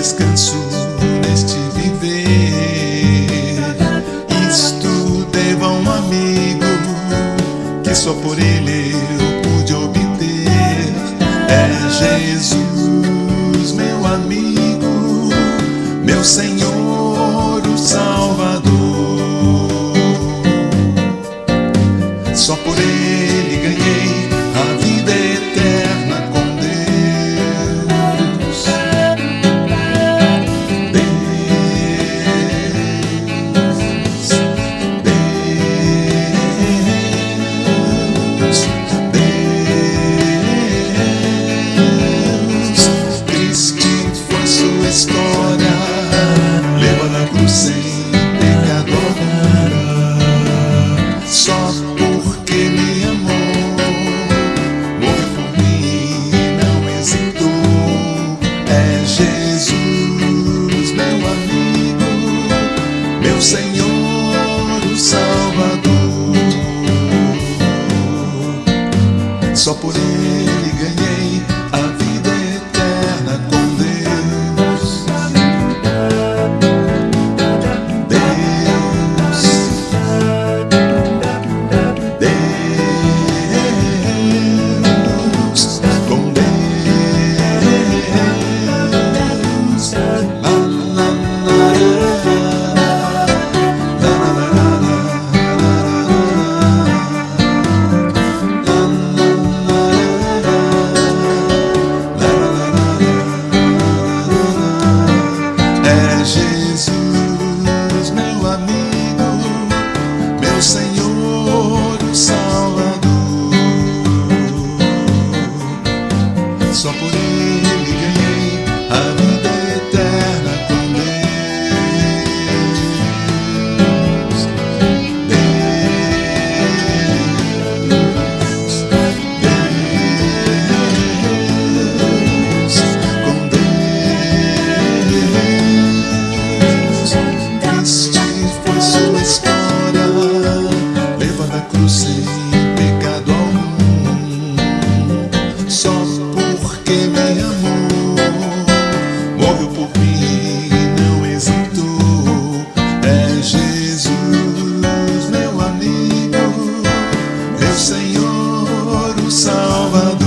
descanso neste viver. Isto devo a um amigo que só por ele eu pude obter. É Jesus, meu amigo, meu Senhor, o Salvador. Só por ele ganhei. História, levou na cruz sem pecado algum. Só porque me amou, morreu por mim, não hesitou. É Jesus, meu amigo, meu Senhor, o Salvador. Só por Ele Jesus, Salvador.